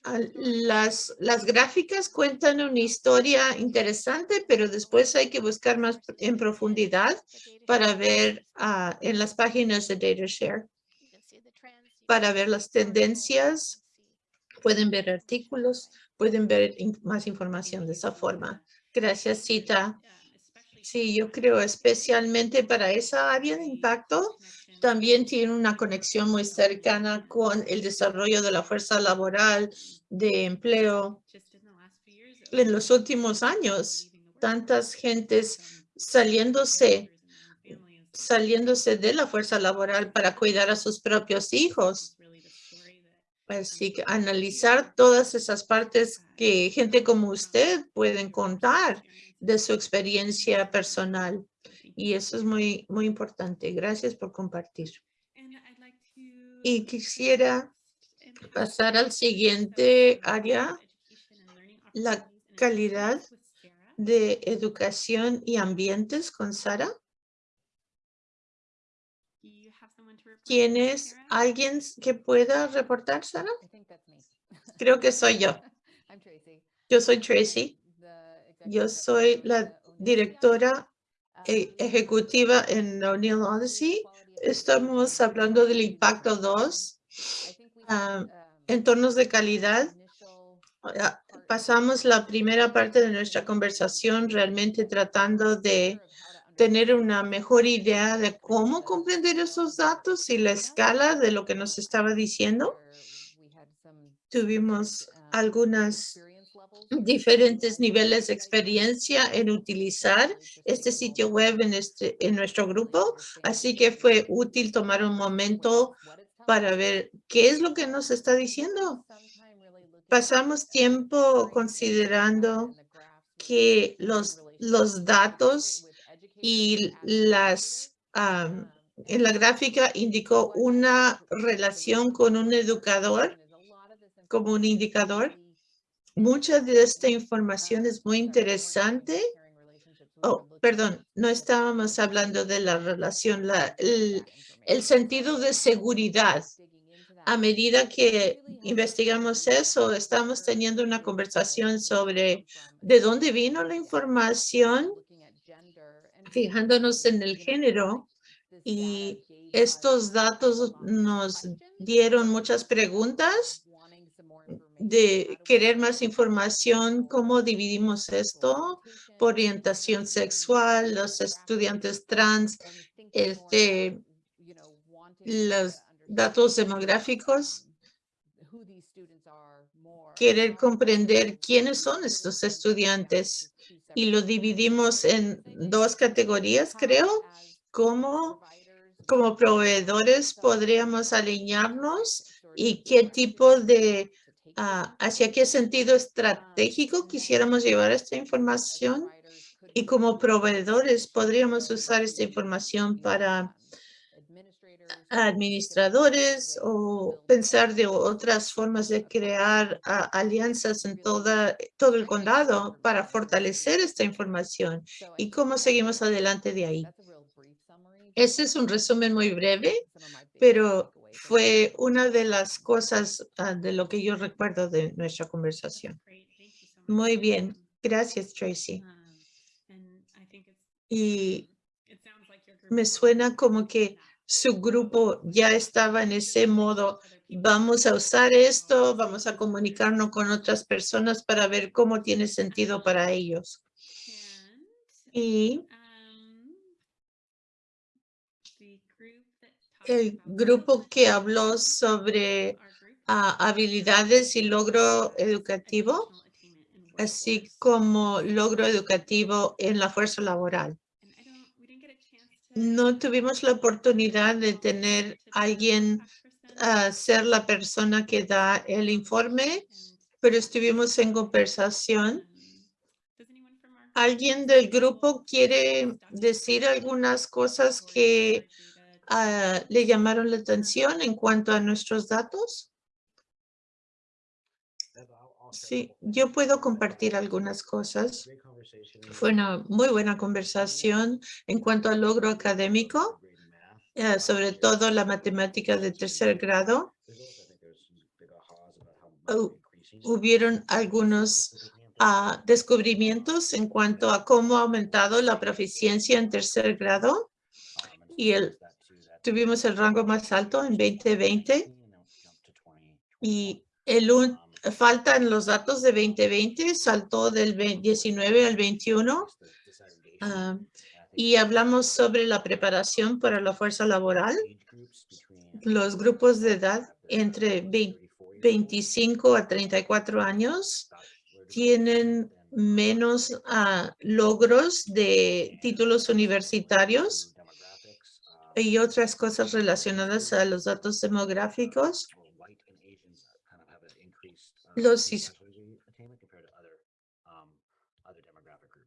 al- las, las gráficas cuentan una historia interesante, pero después hay que buscar más en profundidad para ver ah, en las páginas de DataShare, para ver las tendencias. Pueden ver artículos, pueden ver más información de esa forma. Gracias, Cita. Sí, yo creo especialmente para esa área de impacto, también tiene una conexión muy cercana con el desarrollo de la fuerza laboral, de empleo. En los últimos años, tantas gentes saliéndose, saliéndose de la fuerza laboral para cuidar a sus propios hijos. Así que analizar todas esas partes que gente como usted pueden contar de su experiencia personal. Y eso es muy, muy importante. Gracias por compartir. Y quisiera pasar al siguiente área, la calidad de educación y ambientes con Sara. ¿Tienes alguien que pueda reportar, Sara? Creo que soy yo. Yo soy Tracy. Yo soy la directora e- ejecutiva en O'Neill Odyssey. Estamos hablando del impacto 2, ah, entornos de calidad. Ah, Pasamos la primera parte de nuestra conversación realmente tratando de tener una mejor idea de cómo comprender esos datos y la escala de lo que nos estaba diciendo. Tuvimos algunas diferentes niveles de experiencia en utilizar este sitio web en, este, en nuestro grupo, así que fue útil tomar un momento para ver qué es lo que nos está diciendo. Pasamos tiempo considerando que los, los datos y las, am, en la gráfica indicó una relación con un educador como un indicador. Mucha de esta información es muy interesante. Oh, perdón, no estábamos hablando de la relación, la, el, el sentido de seguridad. A medida que investigamos eso, estamos teniendo una conversación sobre de dónde vino la información, fijándonos en el género. Y estos datos nos dieron muchas preguntas de querer más información, cómo dividimos esto, por orientación sexual, los estudiantes trans, este, los datos demográficos, querer comprender quiénes son estos estudiantes y lo dividimos en dos categorías, creo, como como proveedores podríamos alinearnos y qué tipo de, ah, hacia qué sentido estratégico quisiéramos llevar esta información y como proveedores podríamos usar esta información para administradores o pensar de otras formas de crear alianzas en toda, todo el condado para fortalecer esta información y cómo seguimos adelante de ahí. Ese es un resumen muy breve, pero fue una de las cosas ah, de lo que yo recuerdo de nuestra conversación. Muy bien. Gracias, Tracy. Y me suena como que su grupo ya estaba en ese modo. Vamos a usar esto, vamos a comunicarnos con otras personas para ver cómo tiene sentido para ellos. Y el grupo que habló sobre ah, habilidades y logro educativo, así como logro educativo en la fuerza laboral. No tuvimos la oportunidad de tener alguien a ser la persona que da el informe, pero estuvimos en conversación. ¿Alguien del grupo quiere decir algunas cosas que ah, le llamaron la atención en cuanto a nuestros datos? Sí, yo puedo compartir algunas cosas. Fue una muy buena conversación en cuanto al logro académico, eh, sobre todo la matemática de tercer grado. Hubieron algunos ah, descubrimientos en cuanto a cómo ha aumentado la proficiencia en tercer grado y el, tuvimos el rango más alto en 2020 y el faltan los datos de 2020, saltó del 19 al 21 ah, y hablamos sobre la preparación para la fuerza laboral. Los grupos de edad entre 25 a 34 años tienen menos ah, logros de títulos universitarios y otras cosas relacionadas a los datos demográficos. Los,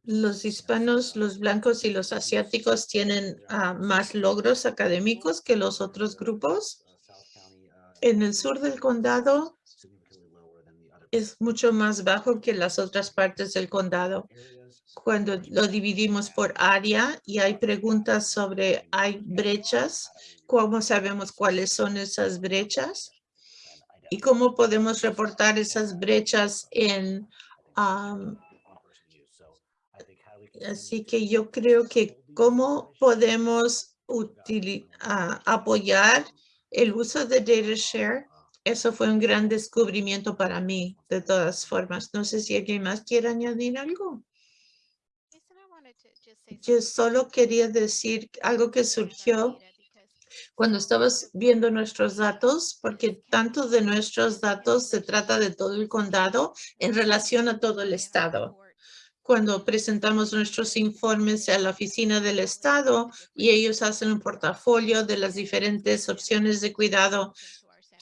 los hispanos, los blancos y los asiáticos tienen ah, más logros académicos que los otros grupos. En el sur del condado es mucho más bajo que las otras partes del condado. Cuando lo dividimos por área y hay preguntas sobre hay brechas, ¿cómo sabemos cuáles son esas brechas? ¿Y cómo podemos reportar esas brechas en... así que yo creo que cómo podemos apoyar el uso de data share eso fue un gran descubrimiento para mí, de todas formas. No sé si alguien más quiere añadir algo. Yo solo quería decir algo que surgió cuando estabas viendo nuestros datos, porque tanto de nuestros datos se trata de todo el condado en relación a todo el estado. Cuando presentamos nuestros informes a la oficina del estado y ellos hacen un portafolio de las diferentes opciones de cuidado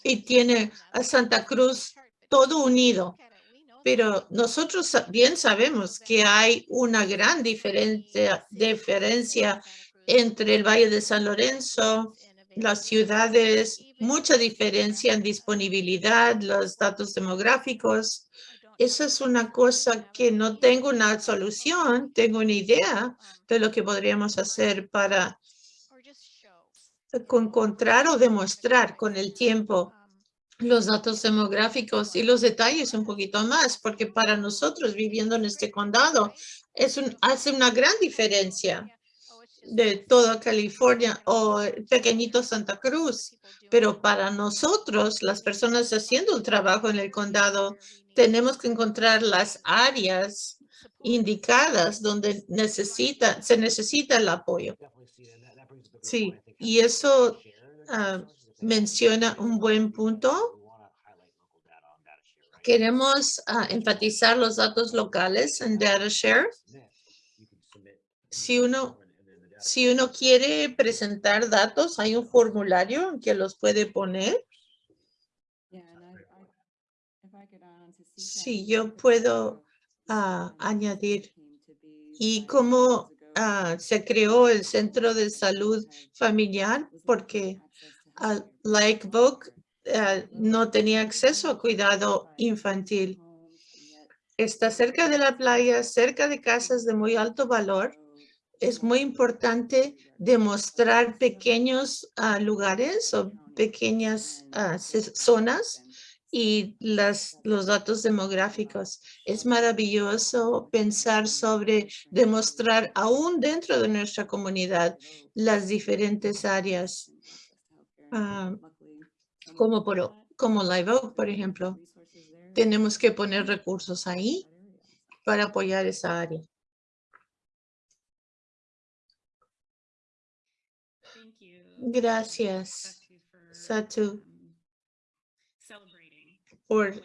y tiene a Santa Cruz todo unido. Pero nosotros bien sabemos que hay una gran diferencia, diferencia entre el Valle de San Lorenzo, las ciudades, mucha diferencia en disponibilidad, los datos demográficos. Esa es una cosa que no tengo una solución, tengo una idea de lo que podríamos hacer para encontrar o demostrar con el tiempo los datos demográficos y los detalles un poquito más, porque para nosotros viviendo en este condado es hace una gran diferencia de toda California o pequeñito Santa Cruz. Pero para nosotros, las personas haciendo el trabajo en el condado, tenemos que encontrar las áreas indicadas donde necesita, se necesita el apoyo. Sí, y eso ah, menciona un buen punto. Queremos ah, enfatizar los datos locales en DataShare. Si uno, si uno quiere presentar datos, hay un formulario que los puede poner. Si yo puedo ah, añadir. Y cómo ah, se creó el Centro de Salud Familiar, porque Like Book eh, no tenía acceso a cuidado infantil. Está cerca de la playa, cerca de casas de muy alto valor. Es muy importante demostrar pequeños ah, lugares o pequeñas ah, zonas y las, los datos demográficos. Es maravilloso pensar sobre demostrar aún dentro de nuestra comunidad las diferentes áreas Ah, como, por, como Live Oak, por ejemplo. Tenemos que poner recursos ahí para apoyar esa área. Gracias, Satu, por,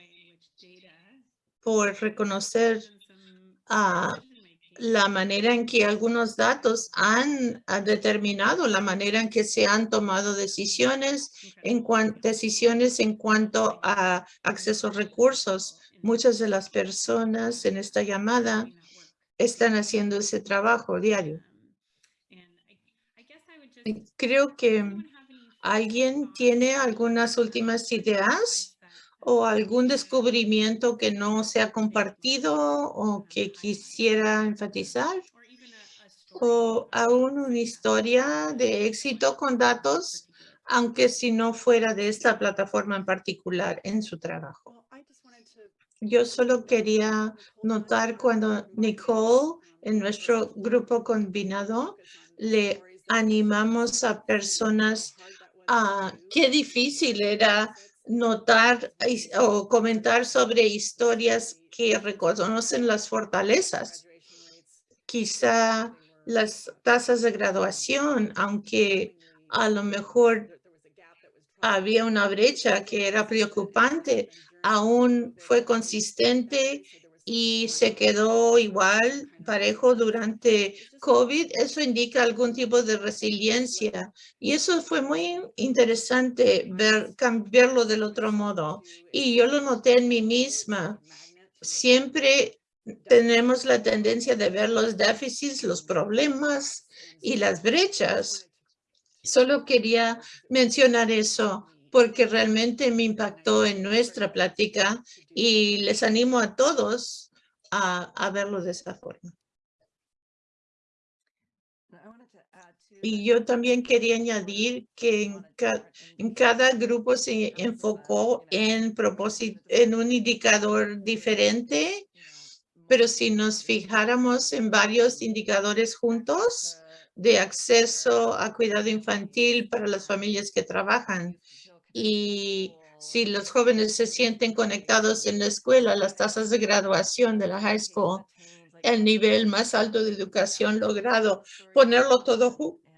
por reconocer la manera en que algunos datos han, determinado la manera en que se han tomado decisiones en, decisiones en cuanto a acceso a recursos. Muchas de las personas en esta llamada están haciendo ese trabajo diario. Creo que alguien tiene algunas últimas ideas o algún descubrimiento que no se ha compartido o que quisiera enfatizar o aún una historia de éxito con datos, aunque si no fuera de esta plataforma en particular en su trabajo. Yo solo quería notar cuando Nicole en nuestro grupo combinado le animamos a personas a qué difícil era notar o comentar sobre historias que reconocen las fortalezas. Quizá las tasas de graduación, aunque a lo mejor había una brecha que era preocupante, aún fue consistente y se quedó igual, parejo durante COVID. Eso indica algún tipo de resiliencia. Y eso fue muy interesante ver, cambiarlo del otro modo. Y yo lo noté en mí misma. Siempre tenemos la tendencia de ver los déficits, los problemas y las brechas. Solo quería mencionar eso porque realmente me impactó en nuestra plática y les animo a todos a, verlo de esa forma. Y yo también quería añadir que en, en, cada grupo se enfocó en, propósito, en un indicador diferente, pero si nos fijáramos en varios indicadores juntos de acceso a cuidado infantil para las familias que trabajan, y si los jóvenes se sienten conectados en la escuela, las tasas de graduación de la high school, el nivel más alto de educación logrado, ponerlo todo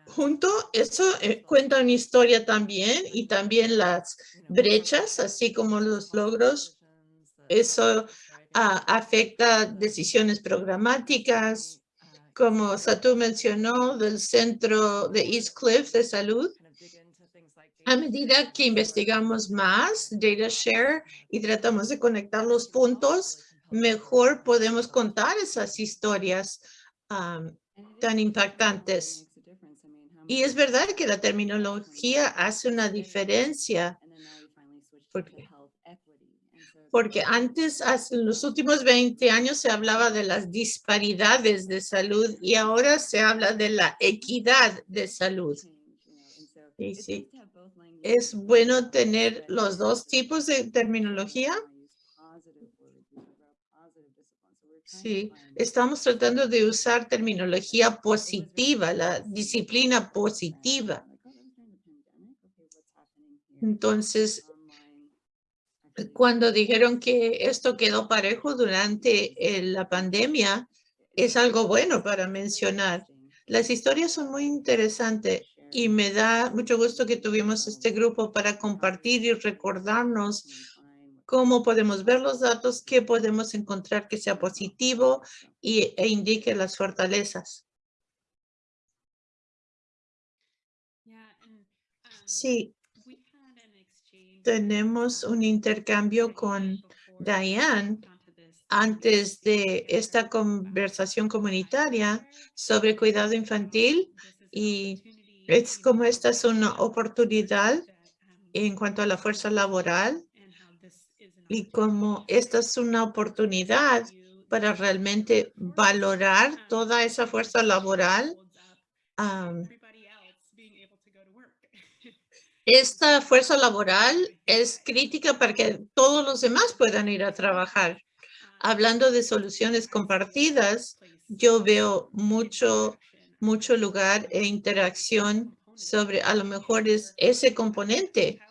junto, eso eh, cuenta una historia también y también las brechas, así como los logros. Eso ah, afecta decisiones programáticas, como Satu mencionó, del centro de East Cliff de salud a medida que investigamos más data share y tratamos de conectar los puntos, mejor podemos contar esas historias tan impactantes. Y es verdad que la terminología hace una diferencia. Porque, porque antes, hace los últimos 20 años, se hablaba de las disparidades de salud y ahora se habla de la equidad de salud. Sí, sí es bueno tener los dos tipos de terminología. Sí, estamos tratando de usar terminología positiva, la disciplina positiva. Entonces, cuando dijeron que esto quedó parejo durante eh, la pandemia, es algo bueno para mencionar. Las historias son muy interesantes y me da mucho gusto que tuvimos este grupo para compartir y recordarnos cómo podemos ver los datos, qué podemos encontrar que sea positivo y, e indique las fortalezas. Sí, tenemos un intercambio con Diane antes de esta conversación comunitaria sobre cuidado infantil y es como esta es una oportunidad en cuanto a la fuerza laboral y como esta es una oportunidad para realmente valorar toda esa fuerza laboral. esta fuerza laboral es crítica para que todos los demás puedan ir a trabajar. Hablando de soluciones compartidas, yo veo mucho mucho lugar e interacción sobre a lo mejor es ese componente.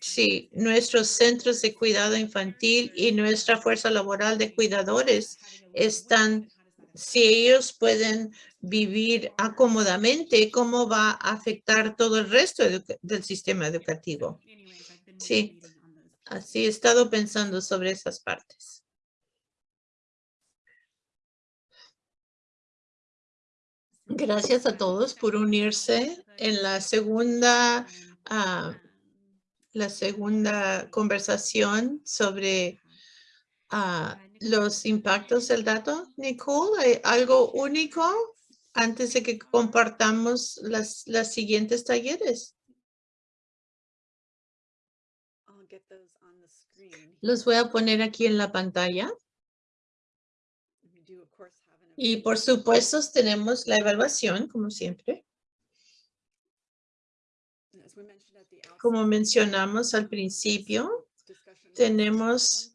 Si nuestros centros de cuidado infantil y nuestra fuerza laboral de cuidadores están, si ellos pueden vivir acomodamente, ¿cómo va a afectar todo el resto del sistema educativo? Sí, así he estado pensando sobre esas partes. Gracias a todos por unirse en la segunda, ah, la segunda conversación sobre ah, los impactos del dato. Nicole, ¿hay algo único antes de que compartamos las, las siguientes talleres? Los voy a poner aquí en la pantalla. Y por supuesto tenemos la evaluación, como siempre. Como mencionamos al principio, tenemos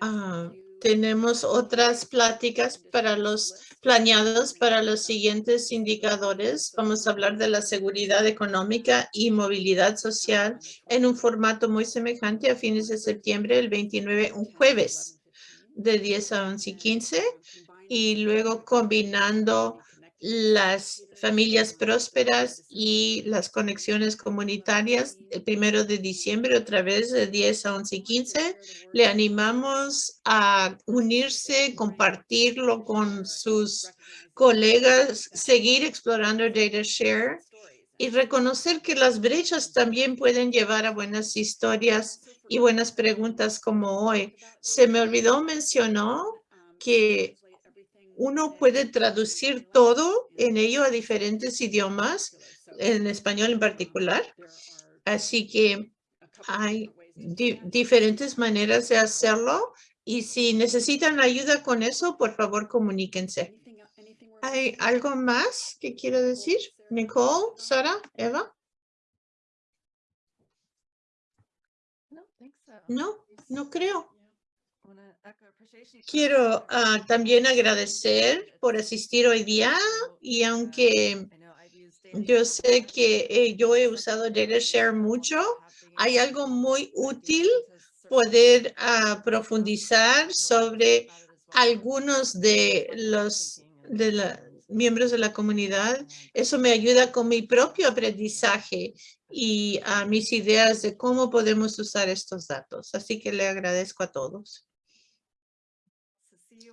Ah, tenemos otras pláticas para los planeados para los siguientes indicadores. Vamos a hablar de la seguridad económica y movilidad social en un formato muy semejante a fines de septiembre, el 29, un jueves de 10 a 11 y 15 y luego combinando las familias prósperas y las conexiones comunitarias el primero de diciembre otra vez de 10 a 11 y 15. Le animamos a unirse, compartirlo con sus colegas, seguir explorando Data Share y reconocer que las brechas también pueden llevar a buenas historias y buenas preguntas como hoy. Se me olvidó mencionó que uno puede traducir todo en ello a diferentes idiomas, en español en particular. Así que hay diferentes maneras de hacerlo y si necesitan ayuda con eso, por favor, comuníquense. ¿Hay algo más que quiero decir? Nicole, Sara, Eva? No, no creo. Quiero ah, también agradecer por asistir hoy día y aunque yo sé que eh, yo he usado DataShare mucho, hay algo muy útil poder ah, profundizar sobre algunos de los de miembros de la comunidad. Eso me ayuda con mi propio aprendizaje y a mis ideas de cómo podemos usar estos datos. Así que le agradezco a todos.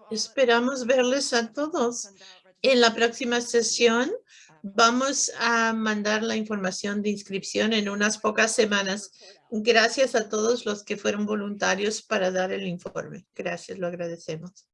Esperamos verles a todos. En la próxima sesión vamos a mandar la información de inscripción en unas pocas semanas. Gracias a todos los que fueron voluntarios para dar el informe. Gracias, lo agradecemos.